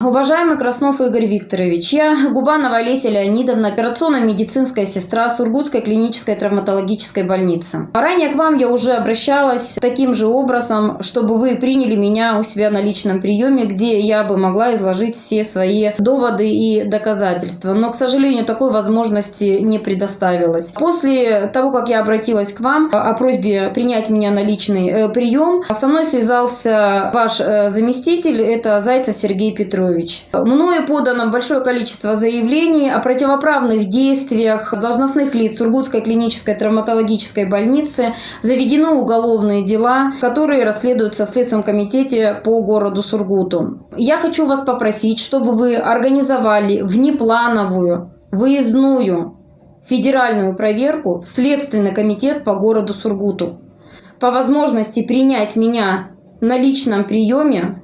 Уважаемый Краснов Игорь Викторович, я Губанова Олеся Леонидовна, операционная медицинская сестра Сургутской клинической травматологической больницы. Ранее к вам я уже обращалась таким же образом, чтобы вы приняли меня у себя на личном приеме, где я бы могла изложить все свои доводы и доказательства. Но, к сожалению, такой возможности не предоставилось. После того, как я обратилась к вам о просьбе принять меня на личный э, прием, со мной связался ваш э, заместитель, это Зайцев Сергей Петрович. Петрович. Мною подано большое количество заявлений о противоправных действиях должностных лиц Сургутской клинической травматологической больницы. Заведены уголовные дела, которые расследуются в Следственном комитете по городу Сургуту. Я хочу вас попросить, чтобы вы организовали внеплановую, выездную федеральную проверку в Следственный комитет по городу Сургуту. По возможности принять меня на личном приеме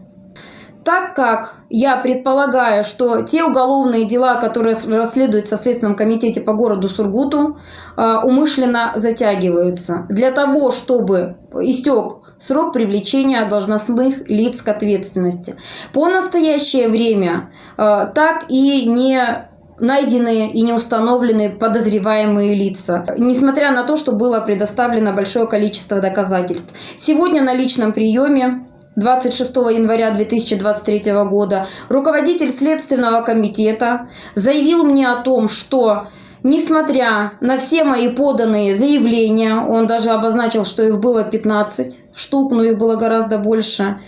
так как я предполагаю, что те уголовные дела, которые расследуются в Следственном комитете по городу Сургуту, а, умышленно затягиваются для того, чтобы истек срок привлечения должностных лиц к ответственности. По настоящее время а, так и не найдены и не установлены подозреваемые лица, несмотря на то, что было предоставлено большое количество доказательств. Сегодня на личном приеме 26 января 2023 года руководитель Следственного комитета заявил мне о том, что несмотря на все мои поданные заявления, он даже обозначил, что их было 15 штук, но их было гораздо больше,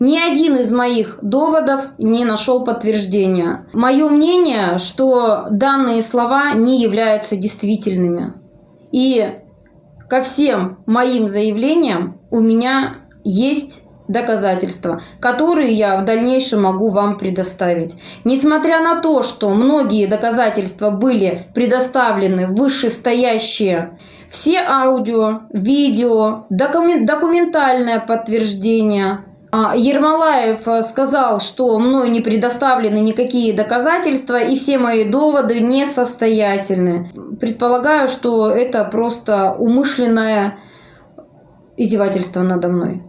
ни один из моих доводов не нашел подтверждения. Мое мнение, что данные слова не являются действительными. И ко всем моим заявлениям у меня есть доказательства, которые я в дальнейшем могу вам предоставить. Несмотря на то, что многие доказательства были предоставлены вышестоящие, все аудио, видео, документальное подтверждение, а, Ермолаев сказал, что мной не предоставлены никакие доказательства и все мои доводы несостоятельны. Предполагаю, что это просто умышленное издевательство надо мной.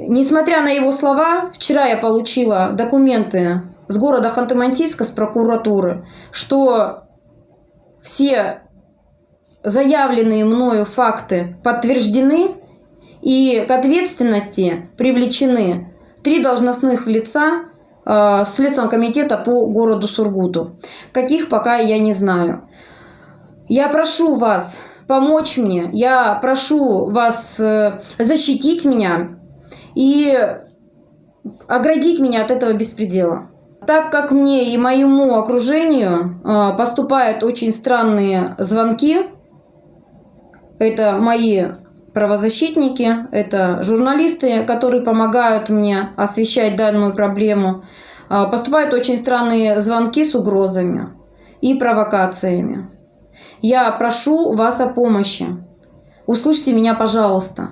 Несмотря на его слова, вчера я получила документы с города Ханты-Мансийска, с прокуратуры, что все заявленные мною факты подтверждены и к ответственности привлечены три должностных лица э, Следственного комитета по городу Сургуту. Каких пока я не знаю. Я прошу вас помочь мне, я прошу вас э, защитить меня и оградить меня от этого беспредела. Так как мне и моему окружению а, поступают очень странные звонки, это мои правозащитники, это журналисты, которые помогают мне освещать данную проблему, а, поступают очень странные звонки с угрозами и провокациями. Я прошу вас о помощи. Услышьте меня, пожалуйста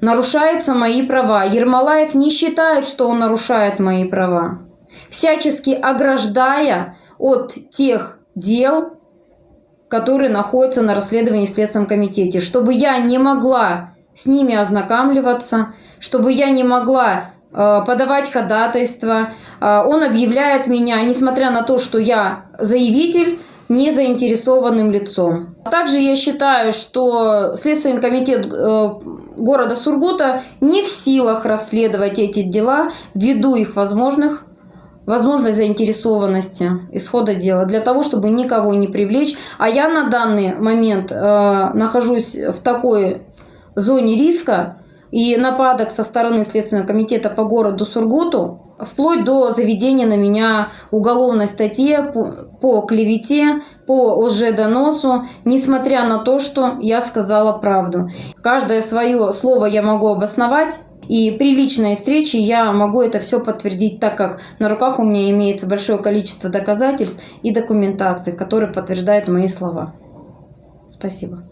нарушаются мои права. Ермолаев не считает, что он нарушает мои права. Всячески ограждая от тех дел, которые находятся на расследовании в Следственном комитете, чтобы я не могла с ними ознакомливаться, чтобы я не могла э, подавать ходатайство. Э, он объявляет меня, несмотря на то, что я заявитель, не заинтересованным лицом. Также я считаю, что Следственный комитет э, города Сургута не в силах расследовать эти дела ввиду их возможных возможной заинтересованности исхода дела для того, чтобы никого не привлечь. А я на данный момент э, нахожусь в такой зоне риска и нападок со стороны Следственного комитета по городу Сургуту, вплоть до заведения на меня уголовной статьи по, по клевете, по лжедоносу, несмотря на то, что я сказала правду. Каждое свое слово я могу обосновать, и при личной встрече я могу это все подтвердить, так как на руках у меня имеется большое количество доказательств и документации, которые подтверждают мои слова. Спасибо.